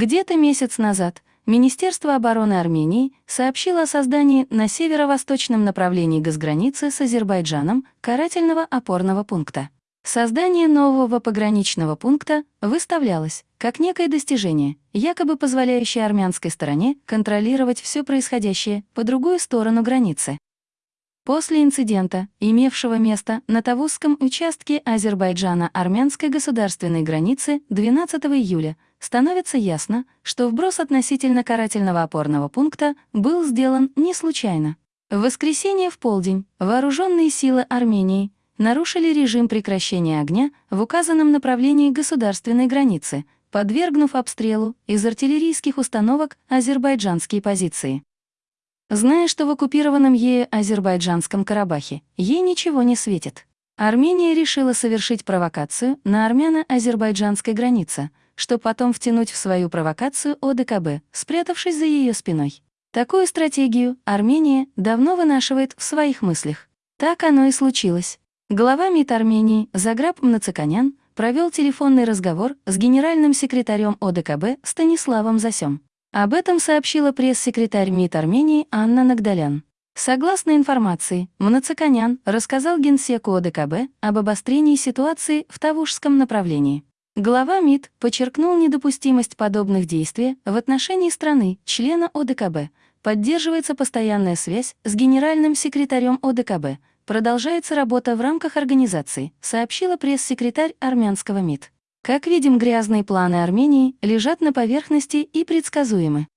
Где-то месяц назад Министерство обороны Армении сообщило о создании на северо-восточном направлении госграницы с Азербайджаном карательного опорного пункта. Создание нового пограничного пункта выставлялось как некое достижение, якобы позволяющее армянской стороне контролировать все происходящее по другую сторону границы. После инцидента, имевшего место на Тавузском участке Азербайджана-армянской государственной границы 12 июля, становится ясно, что вброс относительно карательного опорного пункта был сделан не случайно. В воскресенье в полдень вооруженные силы Армении нарушили режим прекращения огня в указанном направлении государственной границы, подвергнув обстрелу из артиллерийских установок азербайджанские позиции. Зная, что в оккупированном ею азербайджанском Карабахе ей ничего не светит, Армения решила совершить провокацию на армяно-азербайджанской границе, чтобы потом втянуть в свою провокацию ОДКБ, спрятавшись за ее спиной. Такую стратегию Армения давно вынашивает в своих мыслях. Так оно и случилось. Глава МИД Армении Заграб Мнацаканян провел телефонный разговор с генеральным секретарем ОДКБ Станиславом Засем. Об этом сообщила пресс-секретарь МИД Армении Анна Нагдалян. Согласно информации, Мнацаканян рассказал генсеку ОДКБ об обострении ситуации в Тавушском направлении. Глава МИД подчеркнул недопустимость подобных действий в отношении страны, члена ОДКБ. Поддерживается постоянная связь с генеральным секретарем ОДКБ. Продолжается работа в рамках организации, сообщила пресс-секретарь армянского МИД. Как видим, грязные планы Армении лежат на поверхности и предсказуемы.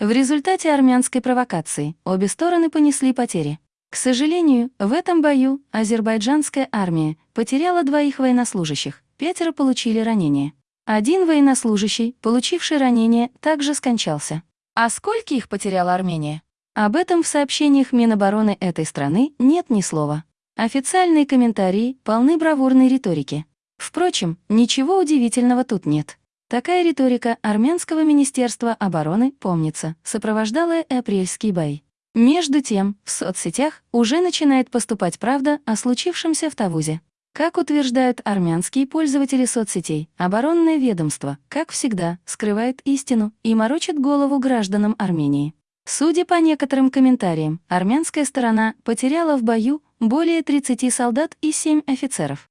В результате армянской провокации обе стороны понесли потери. К сожалению, в этом бою азербайджанская армия потеряла двоих военнослужащих, пятеро получили ранения. Один военнослужащий, получивший ранение, также скончался. А сколько их потеряла Армения? Об этом в сообщениях Минобороны этой страны нет ни слова. Официальные комментарии полны бравурной риторики. Впрочем, ничего удивительного тут нет. Такая риторика армянского министерства обороны, помнится, сопровождала и апрельский бой. Между тем, в соцсетях уже начинает поступать правда о случившемся в Тавузе. Как утверждают армянские пользователи соцсетей, оборонное ведомство, как всегда, скрывает истину и морочит голову гражданам Армении. Судя по некоторым комментариям, армянская сторона потеряла в бою более 30 солдат и 7 офицеров.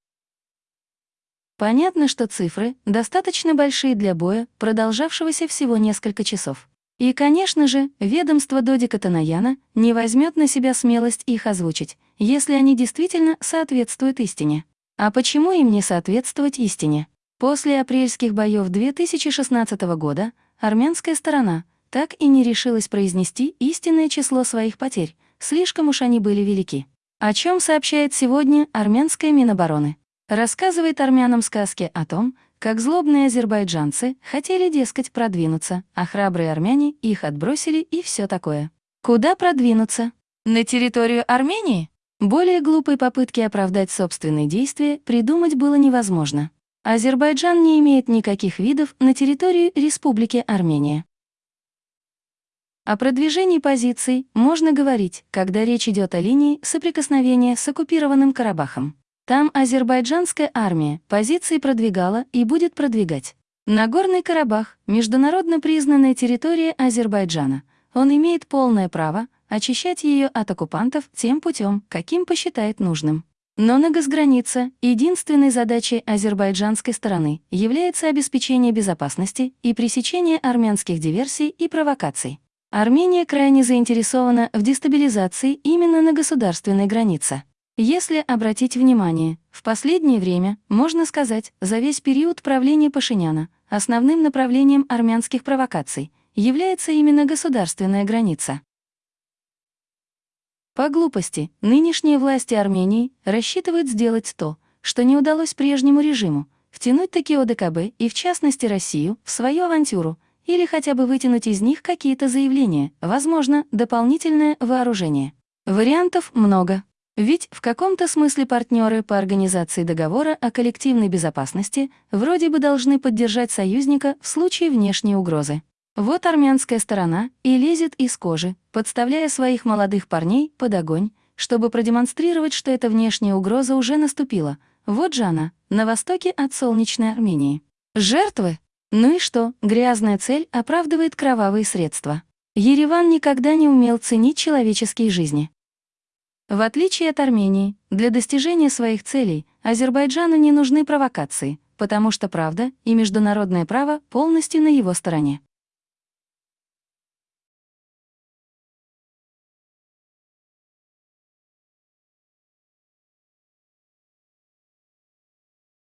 Понятно, что цифры достаточно большие для боя, продолжавшегося всего несколько часов. И, конечно же, ведомство Додика Танаяна не возьмет на себя смелость их озвучить, если они действительно соответствуют истине. А почему им не соответствовать истине? После апрельских боев 2016 года армянская сторона так и не решилась произнести истинное число своих потерь, слишком уж они были велики. О чем сообщает сегодня армянская Минобороны? Рассказывает армянам сказки о том, как злобные азербайджанцы хотели, дескать, продвинуться, а храбрые армяне их отбросили и все такое. Куда продвинуться? На территорию Армении? Более глупой попытки оправдать собственные действия придумать было невозможно. Азербайджан не имеет никаких видов на территории Республики Армения. О продвижении позиций можно говорить, когда речь идет о линии соприкосновения с оккупированным Карабахом. Там азербайджанская армия позиции продвигала и будет продвигать. Нагорный Карабах — международно признанная территория Азербайджана. Он имеет полное право очищать ее от оккупантов тем путем, каким посчитает нужным. Но на госгранице единственной задачей азербайджанской стороны является обеспечение безопасности и пресечение армянских диверсий и провокаций. Армения крайне заинтересована в дестабилизации именно на государственной границе. Если обратить внимание, в последнее время, можно сказать, за весь период правления Пашиняна, основным направлением армянских провокаций является именно государственная граница. По глупости, нынешние власти Армении рассчитывают сделать то, что не удалось прежнему режиму, втянуть таки ОДКБ и, в частности, Россию, в свою авантюру, или хотя бы вытянуть из них какие-то заявления, возможно, дополнительное вооружение. Вариантов много. Ведь в каком-то смысле партнеры по организации договора о коллективной безопасности вроде бы должны поддержать союзника в случае внешней угрозы. Вот армянская сторона и лезет из кожи, подставляя своих молодых парней под огонь, чтобы продемонстрировать, что эта внешняя угроза уже наступила. Вот же она, на востоке от солнечной Армении. Жертвы Ну и что, грязная цель оправдывает кровавые средства. Ереван никогда не умел ценить человеческие жизни. В отличие от Армении, для достижения своих целей Азербайджану не нужны провокации, потому что правда и международное право полностью на его стороне.